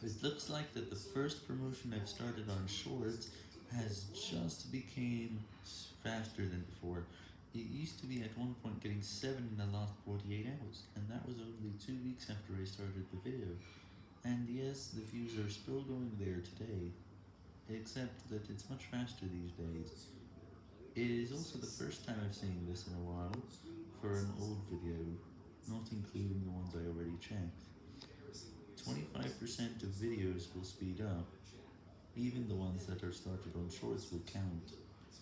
It looks like that the first promotion I've started on Shorts has just became faster than before. It used to be at one point getting 7 in the last 48 hours, and that was only 2 weeks after I started the video. And yes, the views are still going there today, except that it's much faster these days. It is also the first time I've seen this in a while, for an old video, not including the ones I already checked. 25% of videos will speed up, even the ones that are started on shorts will count.